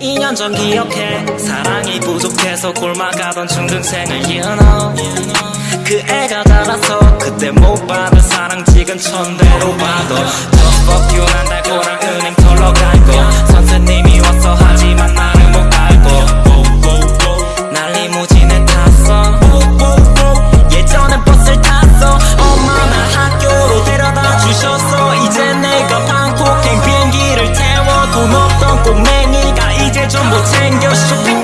2년 전 기억해. 사랑이 부족해서 굶어가던 중등생을 you know 그 애가 자라서 그때 못 받은 사랑 지금 천대로 받아 Just fuck you 난 달고랑 은행 털러 갈거. 선생님이 와서 하지만 나를 못 갈고. 날 리무진에 탔어. 예전엔 버스를 탔어. 엄마나 학교로 데려다 주셨어. 이제 내가 방콕행 비행기를 태워 돈 없던 꿈에 좀 못생겼어